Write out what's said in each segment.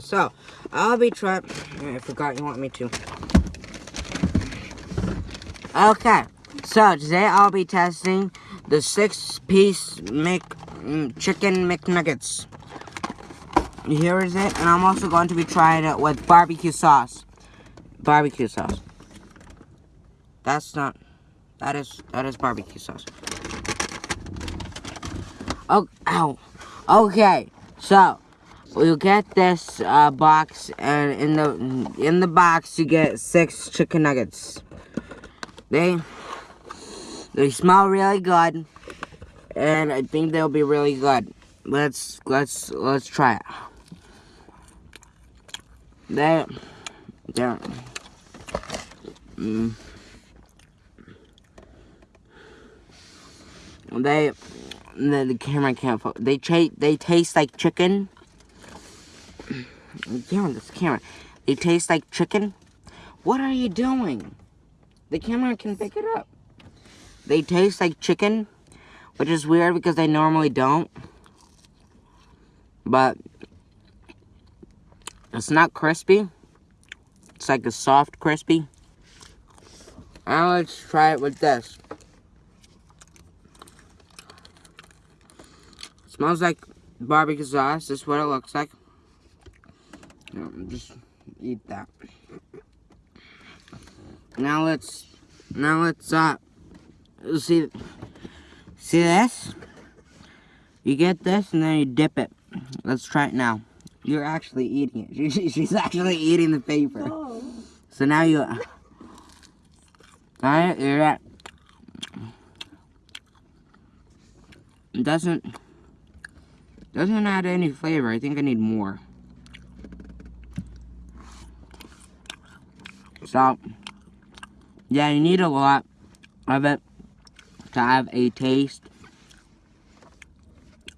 So, I'll be trying. I forgot you want me to. Okay, so today I'll be testing the six-piece Mc mm, chicken McNuggets. Here is it, and I'm also going to be trying it with barbecue sauce. Barbecue sauce. That's not. That is that is barbecue sauce. Oh, ow. Okay, so you get this uh, box, and in the in the box you get six chicken nuggets. They they smell really good, and I think they'll be really good. Let's let's let's try it. They they mm, they the, the camera can't. They they taste like chicken Damn this camera. They taste like chicken. What are you doing? The camera can pick it up. They taste like chicken, which is weird because they normally don't. But it's not crispy. It's like a soft crispy. Now let's try it with this. It smells like barbecue sauce. This is what it looks like. No, just eat that. Now let's, now let's, uh, see, see this? You get this and then you dip it. Let's try it now. You're actually eating it. she's actually eating the paper. Oh. So now you, alright, you're at, it doesn't, doesn't add any flavor. I think I need more. So, yeah, you need a lot of it to have a taste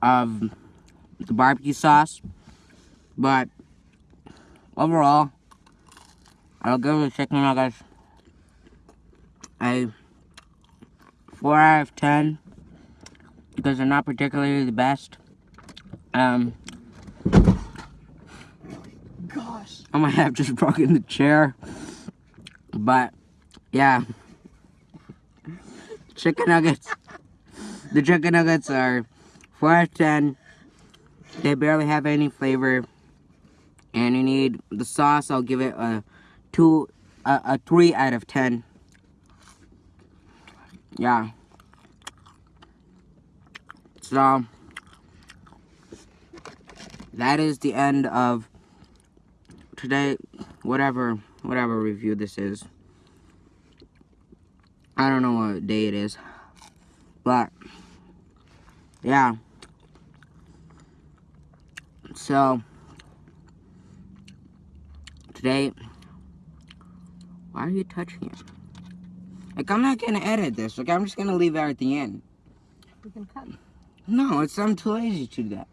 of the barbecue sauce. But, overall, I'll give the chicken nuggets a 4 out of 10 because they're not particularly the best. Um, Gosh. I might have just broken the chair. But, yeah. Chicken nuggets. The chicken nuggets are 4 out of 10. They barely have any flavor. And you need the sauce, I'll give it a 2, a, a 3 out of 10. Yeah. So, that is the end of today, whatever whatever review this is. I don't know what day it is. But, yeah. So, today, why are you touching it? Like, I'm not gonna edit this. Like, I'm just gonna leave everything in. You can cut. No, it's I'm too lazy to do that.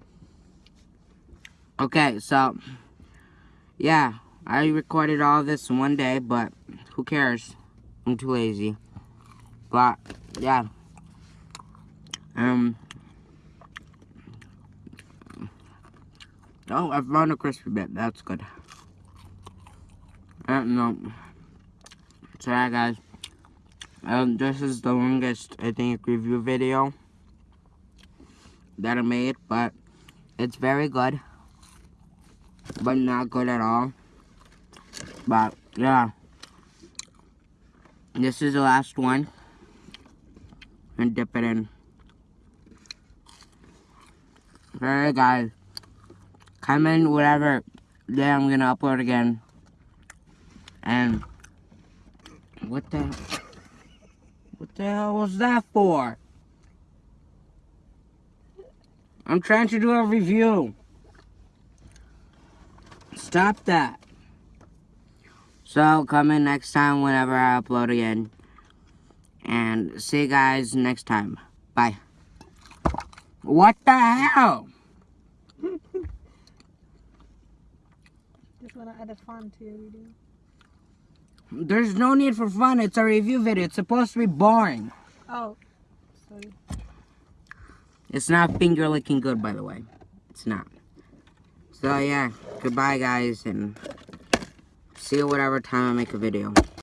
Okay, so, yeah. I recorded all this in one day, but who cares? I'm too lazy. But, yeah. Um. Oh, I found a crispy bit. That's good. Uh, no. So, yeah, guys. Um, this is the longest, I think, review video that I made, but it's very good, but not good at all. But, yeah. This is the last one. And dip it in. Alright, guys. Comment whatever day I'm gonna upload again. And, what the, what the hell was that for? I'm trying to do a review. Stop that. So, come in next time whenever I upload again. And see you guys next time. Bye. What the hell? Just want to add a fun to your video. There's no need for fun. It's a review video. It's supposed to be boring. Oh, sorry. It's not finger licking good, by the way. It's not. So yeah, goodbye guys, and see you whatever time I make a video.